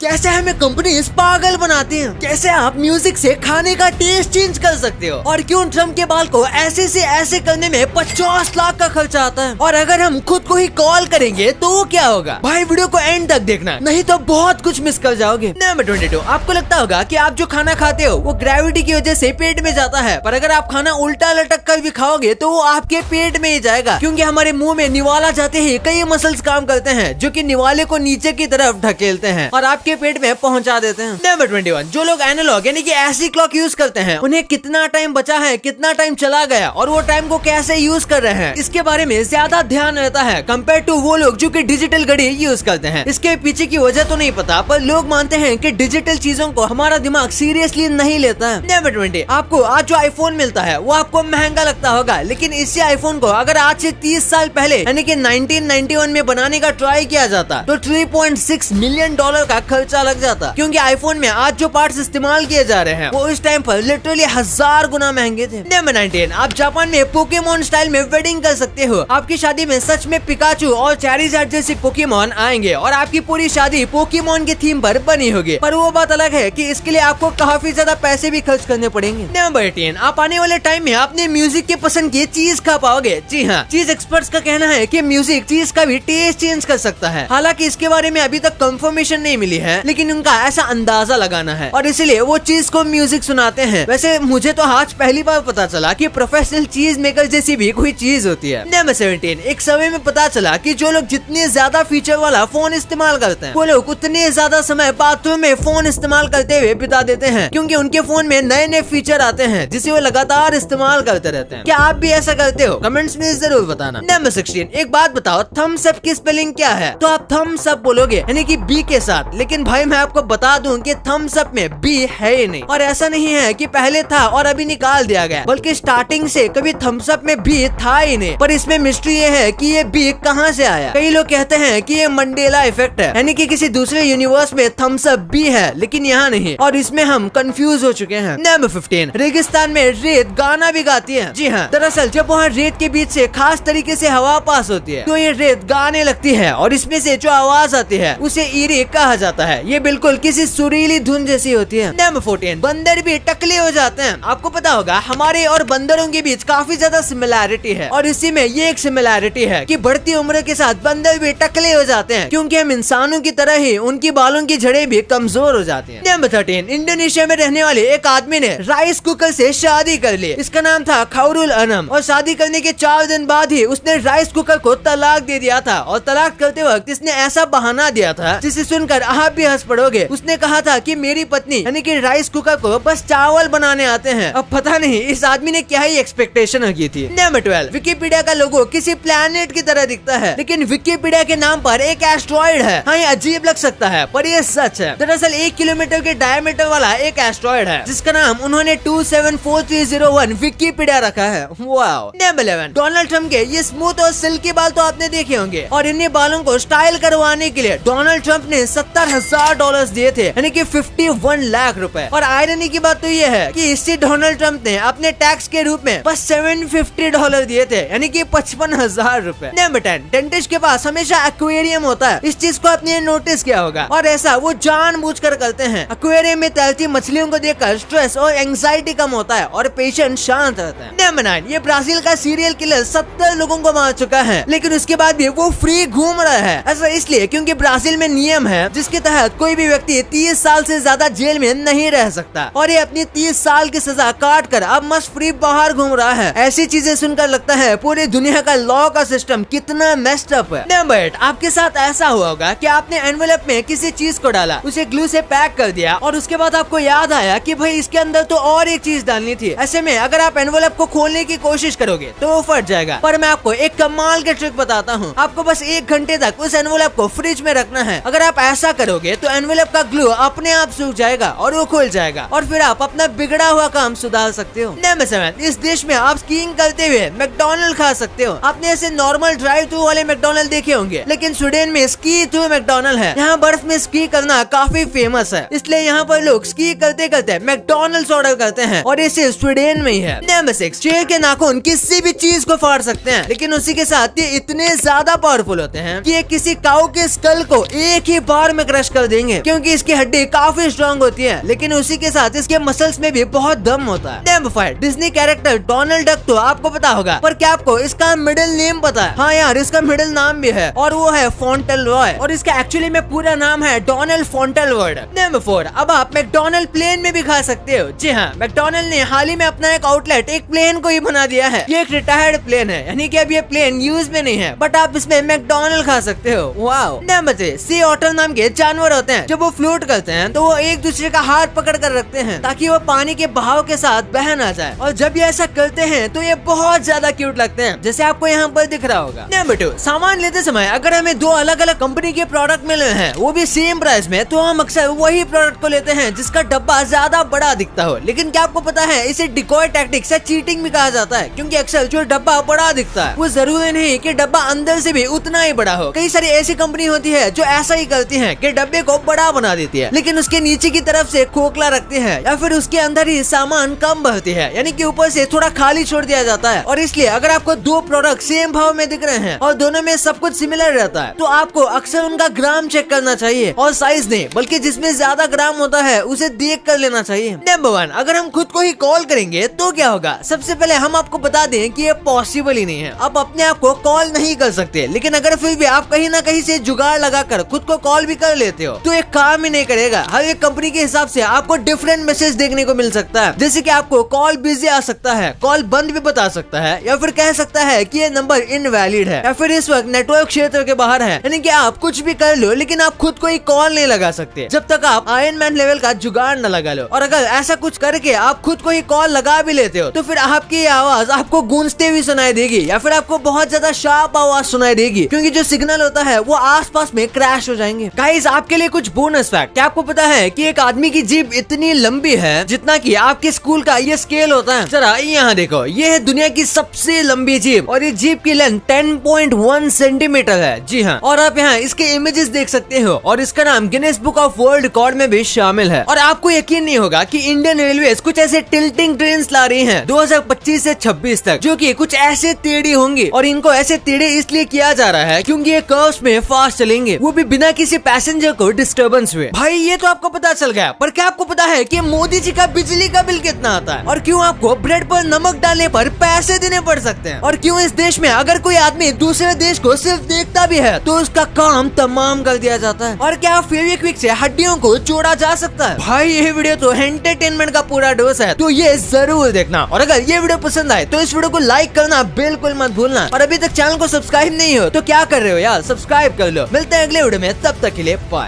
कैसे हमें कंपनी पागल बनाती है? कैसे आप म्यूज़िक से खाने का टेस्ट चेंज कर सकते हो? और क्यों ट्रंप के बाल को ऐसे से ऐसे करने में पचास लाख का खर्चा आता है? और अगर हम खुद को ही कॉल करेंगे तो क्या होगा? भाई वीडियो को एंड तक देखना, नहीं तो बहुत कुछ मिस कर जाओगे। नंबर ट्वेंटी टू आपको लगता होगा की आप जो खाना खाते हो, वो ग्रेविटी की वजह ऐसी पेट में जाता है। पर अगर आप खाना उल्टा लटक कर भी खाओगे तो वो आपके पेट में ही जाएगा। क्योंकि हमारे मुँह में निवाला जाते ही कई मसल्स काम करते हैं, जो कि निवाले को नीचे की तरफ़ ढकेलते हैं। और आपके पेट में पहुँचा देते हैं। नंबर ट्वेंटी वन जो लोग एनालॉग यानी कि ऐसी क्लॉक यूज़ करते हैं, उन्हें कितना टाइम बचा है, कितना टाइम चला गया, और वो टाइम को कैसे यूज़ कर रहे हैं, इसके बारे में ज़्यादा ध्यान रहता है कंपेयर टू वो लोग जो कि डिजिटल घड़ी यूज़ करते हैं। इसके पीछे की वजह तो नहीं पता, पर लोग मानते हैं की डिजिटल चीज़ों को हमारा दिमाग सीरियसली नहीं लेता है। नंबर ट्वेंटी आपको आज जो आईफोन मिलता है, वो आपको महँगा लगता होगा, लेकिन इसी आईफोन को अगर आज से तीस साल पहले, यानी कि 1991 में बनाने का ट्राई किया जाता तो 3.6 मिलियन डॉलर का खर्चा लग जाता। क्योंकि आईफोन में आज जो पार्ट्स इस्तेमाल किए जा रहे हैं, वो उस टाइम पर लिटरली हज़ार गुना महँगे थे। नंबर नाइनटीन आप जापान में पोकेमोन स्टाइल में वेडिंग कर सकते हो। आपकी शादी में सच में पिकाचू और चैरिजार्ड जैसे पोकेमोन आएँगे और आपकी पूरी शादी पोकेमोन की थीम पर बनी होगी। पर वो बात अलग है कि इसके लिए आपको काफ़ी ज़्यादा पैसे भी खर्च करने पड़ेंगे। नंबर एटीन आप आने वाले टाइम में अपने म्यूज़िक के पसंद की चीज़ खा पाओगे। जी हाँ चीज़ एक्सपर्ट्स का कहना है की म्यूज़िक चीज़ का भी टेस्ट चेंज कर सकता है। हालाँकि इसके बारे में अभी तक कंफर्मेशन नहीं मिली है। लेकिन उनका ऐसा अंदाज़ा लगाना है। और इसलिए वो चीज़ को म्यूज़िक सुनाते हैं। वैसे मुझे तो आज पहली बार पता चला कि प्रोफेशनल चीज़ मेकर जैसी भी कोई चीज़ होती है। नंबर सेवेंटीन एक समय में पता चला कि जो लोग जितने ज़्यादा फीचर वाला फ़ोन इस्तेमाल करते हैं, वो लोग उतने ज़्यादा समय बाथरूम में फ़ोन इस्तेमाल करते हुए बिता देते हैं, क्योंकि उनके फ़ोन में नए नए फीचर आते हैं, जिसे वो लगातार इस्तेमाल करते रहते हैं। क्या आप भी ऐसा करते हो? कमेंट्स में ज़रूर बताना। नंबर सिक्सटीन एक बात बताओ थम्स अप की स्पेलिंग क्या है? तो आप थम्स अप बोलोगे, यानी कि बी के साथ, लेकिन भाई मैं आपको बता दूँ कि थम्स अप में बी है ही नहीं। और ऐसा नहीं है कि पहले था और अभी निकाल दिया गया। बल्कि स्टार्टिंग से कभी थम्स अप में बी था ही नहीं। पर इसमें मिस्ट्री ये है कि ये बी कहाँ से आया। कई लोग कहते हैं कि ये मंडेला इफ़ेक्ट है। यानी कि किसी दूसरे यूनिवर्स में थम्स अप बी है, लेकिन यहाँ नहीं। और इसमें हम कंफ्यूज हो चुके हैं। नंबर फिफ्टीन रेगिस्तान में रेत गाना भी गाती है। जी हाँ। दरअसल जब वहाँ रेत के बीच से खास तरीके से हवा पास होती है तो ये रेत गाने लगती है। और इसमें से जो आवाज़ आती है, उसे ईरी कहा जाता है। ये बिल्कुल किसी सुरीली धुन जैसी होती है। नंबर फोर्टीन बंदर भी टकले हो जाते हैं। आपको पता होगा, हमारे और बंदरों के बीच काफ़ी ज़्यादा सिमिलैरिटी है। और इसी में ये एक सिमिलैरिटी है कि बढ़ती उम्र के साथ बंदर भी टकले हो जाते हैं, क्योंकि हम इंसानों की तरह ही उनकी बालों की जड़े भी कमज़ोर हो जाती है। नंबर थर्टीन इंडोनेशिया में रहने वाले एक आदमी ने राइस कुकर से शादी कर ली। इसका नाम था खौरुल अनम और शादी करने के चार दिन बाद ही उसने राइस कुकर को तलाक दे दिया था। और तलाक करते वक्त इसने ऐसा बहाना दिया था, जिसे सुनकर आप भी हंस पड़ोगे। उसने कहा था कि मेरी पत्नी, यानी कि राइस कुकर को बस चावल बनाने आते हैं। अब पता नहीं, इस आदमी ने क्या ही एक्सपेक्टेशन की थी। नंबर ट्वेल्व विकीपीडिया का लोगो किसी प्लेनेट की तरह दिखता है, लेकिन विकीपीडिया के नाम पर एक एस्ट्रॉइड है। हाँ ये अजीब लग सकता है, पर ये सच है। दरअसल एक किलोमीटर के डायमीटर वाला एक एस्ट्रॉइड है, जिसका नाम उन्होंने two seven four three zero one Wikipedia रखा है। नंबर इलेवन डोनाल्ड ट्रंप के ये स्मूथ और सिल्की बाल तो आपने देखे होंगे, और इन्हीं बालों को स्टाइल करवाने के लिए डोनाल्ड ट्रंप ने सत्तर हज़ार डॉलर दिए थे, यानी कि फिफ्टी वन लाख रुपए। और आयरनी की बात तो ये है कि इससे डोनाल्ड ट्रंप ने अपने टैक्स के रूप में बस सेवन फिफ्टी डॉलर दिए थे, यानी कि पचपन हज़ार रूपए। नंबर टेन डेंटिस्ट के पास हमेशा एक्वेरियम होता है। इस चीज़ को आपने नोटिस किया होगा। और ऐसा वो जान कर करते हैं। एक्वेरियम में तैरती मछलियों को देखकर स्ट्रेस और एंग्जाइटी कम होता है और पेशेंट शांत रहता है। नंबर नाइन ये ब्राज़ील का सीरियल किलर सत्तर लोगों को मार चुका है। लेकिन उसके बाद भी वो फ्री घूम रहा है। ऐसा इसलिए क्योंकि ब्राज़ील में नियम है जिसके तहत कोई भी व्यक्ति तीस साल से ज़्यादा जेल में नहीं रह सकता और ये अपनी तीस साल की सजा काट कर अब मस्त फ्री बाहर घूम रहा है। ऐसी चीज़ें सुनकर लगता है पूरी दुनिया का लॉ का सिस्टम कितना मेस्ड अप है। नंबर एट आपके साथ ऐसा हुआ होगा कि आपने एनवेलप में किसी चीज़ को डाला, उसे ग्लू से पैक कर दिया और उसके बाद आपको याद आया कि भाई इसके अंदर तो और एक चीज़ डालनी थी। ऐसे में अगर आप एनवेलप को खोलने की कोशिश करोगे तो वो फट जाएगा। पर मैं आपको एक कमाल के ट्रिक बताता हूँ। आपको बस एक घंटे तक उस एनवेलप को फ्रिज में रखना है। अगर आप ऐसा करोगे तो एनवेलप का ग्लू अपने आप सूख जाएगा और वो खुल जाएगा। और फिर आप अपना बिगड़ा हुआ काम सुधार सकते हो। सेवन इस देश में आप स्कीइंग करते हुए मैकडोनल्ड खा सकते हो। आपने ऐसे नॉर्मल ड्राइव थ्रू वाले मैकडोनल्ड देखे होंगे, लेकिन स्वीडन में स्की थ्रू मैकडोनल्ड है। यहाँ बर्फ़ में स्की करना काफ़ी फ़ेमस है। इसलिए यहाँ पर लोग स्की करते करते मैकडोनल्ड ऑर्डर करते हैं और इसे स्वीडन में ही है। नंबर सिक्स शेर के नाखून किसी भी चीज़ को फाड़ सकते हैं, लेकिन उसी के साथ ये इतने ज़्यादा पावरफुल होते हैं कि ये किसी काउ के स्कल को एक ही बार में क्रश क्रश कर देंगे, क्योंकि इसकी हड्डी काफ़ी स्ट्रॉन्ग होती है, लेकिन उसी के साथ इसके मसल्स में भी बहुत दम होता है। Name five Disney character Donald Duck तो आपको पता होगा, पर क्या आपको इसका मिडिल नेम पता है? हाँ यार, इसका मिडिल नाम भी है, और वो है फोन्टल रॉय और इसका एक्चुअली में पूरा नाम है डोनाल्ड फोन्टल वर्ड नंबर फोर अब आप मैकडोनल्ड प्लेन में भी खा सकते हो। जी हाँ मैकडोनल्ड ने हाल ही में अपना एक आउटलेट एक प्लेन को ही बना दिया है। ये एक रिटायर्ड प्लेन है, यानी कि अब ये प्लेन यूज़ में नहीं है बट आप इसमें मैकडोनल्ड खा सकते हो। Wow number three sea otter नाम के जानवर होते हैं, जब वो फ्लोट करते हैं तो वो एक दूसरे का हाथ पकड़ कर रखते हैं, ताकि वो पानी के बहाव के साथ बह ना जाए। और जब ये ऐसा करते हैं तो ये बहुत ज़्यादा क्यूट लगते हैं, जैसे आपको यहाँ पर दिख रहा होगा। नंबर टू सामान लेते समय अगर हमें दो अलग अलग कंपनी के प्रोडक्ट मिले हैं, वो भी सेम प्राइस में तो हम अक्सर वही प्रोडक्ट को लेते हैं, जिसका डब्बा ज़्यादा बड़ा दिखता हो। लेकिन क्या आपको पता है, इसे डिकॉय टैक्टिक्स या चीटिंग भी कहा जाता है, क्योंकि अक्सर जो डब्बा बड़ा दिखता है, वो ज़रूरी नहीं कि डब्बा अंदर से भी उतना ही बड़ा हो। कई सारी ऐसी कंपनी होती है, जो ऐसा ही करती है कि डब्बे को बड़ा बना देती है। लेकिन उसके नीचे की तरफ़ से खोखला रखते हैं या फिर उसके अंदर ही सामान कम भरती है, यानी कि ऊपर से थोड़ा खाली छोड़ दिया जाता है। और इसलिए अगर आपको दो प्रोडक्ट सेम भाव में दिख रहे हैं और दोनों में सब कुछ सिमिलर रहता है तो आपको अक्सर उनका ग्राम चेक करना चाहिए और साइज़ नहीं, बल्कि जिसमें ज़्यादा ग्राम होता है, उसे देख कर लेना चाहिए। नंबर वन अगर हम खुद को ही कॉल करेंगे तो क्या होगा? सबसे पहले हम आपको बता दें कि ये पॉसिबल ही नहीं है। आप अपने आप को कॉल नहीं कर सकते, लेकिन अगर फिर भी आप कहीं ना कहीं से जुगाड़ लगाकर खुद को कॉल भी कर लेते हो। तो एक काम ही नहीं करेगा। हर एक कंपनी के हिसाब से आपको डिफरेंट मैसेज देखने को मिल सकता है। जैसे कि आपको कॉल बिज़ी आ सकता है कॉल बंद भी बता सकता है, या फिर कह सकता है कि ये नंबर इनवैलिड है, या फिर इस वक्त नेटवर्क क्षेत्र के बाहर है। यानी कि आप कुछ भी कर लो, लेकिन आप खुद को ही कॉल नहीं लगा सकते। जब तक आप आयरन मैन लेवल का जुगाड़ न लगा लो। और अगर ऐसा कुछ करके आप खुद को ही कॉल लगा भी लेते हो तो फिर आपकी आवाज़ आपको गूंजते हुए सुनाई देगी, या फिर आपको बहुत ज़्यादा शार्प आवाज़ सुनाई देगी, क्योंकि जो सिग्नल होता है, वो आसपास में क्रैश हो जाएँगे। गाइस आपके लिए कुछ बोनस फैक्ट क्या आपको पता है कि एक आदमी की जीप इतनी लंबी है जितना कि आपके स्कूल का ये स्केल होता है? जरा यहाँ देखो. ये है दुनिया की सबसे लंबी जीप और ये जीप की लेंथ 10.1 सेंटीमीटर है. जी हाँ. और आप यहाँ इसके इमेजेस देख सकते हो और इसका नाम Guinness Book of World Record में भी शामिल है. और आपको यकीन नहीं होगा की इंडियन रेलवे कुछ ऐसे टिल्टिंग ट्रेन ला रही है 2025 से 26 तक, जो की कुछ ऐसे टेढ़ी होंगी और इनको ऐसे टेढ़े इसलिए किया जा रहा है क्योंकि ये कर्व्स में फास्ट चलेंगे. वो भी बिना किसी पैसेंजर को डिस्टर्बेंस हुए। भाई, ये तो आपको पता चल गया, पर क्या आपको पता है कि मोदी जी का बिजली का बिल कितना आता है? और क्यों आपको ब्रेड पर नमक डालने पर पैसे देने पड़ सकते हैं? और क्यों इस देश में अगर कोई आदमी दूसरे देश को सिर्फ़ देखता भी है तो उसका काम तमाम कर दिया जाता है? और क्या फेविक्विक से हड्डियों को जोड़ा जा सकता है? भाई, ये वीडियो तो एंटरटेनमेंट का पूरा डोज है तो ये ज़रूर देखना। और अगर ये वीडियो पसंद आए तो इस वीडियो को लाइक करना बिल्कुल मत भूलना। और अभी तक चैनल को सब्सक्राइब नहीं हो तो क्या कर रहे हो यार? सब्सक्राइब कर लो। मिलते हैं अगले वीडियो में, तब तक के लिए बाय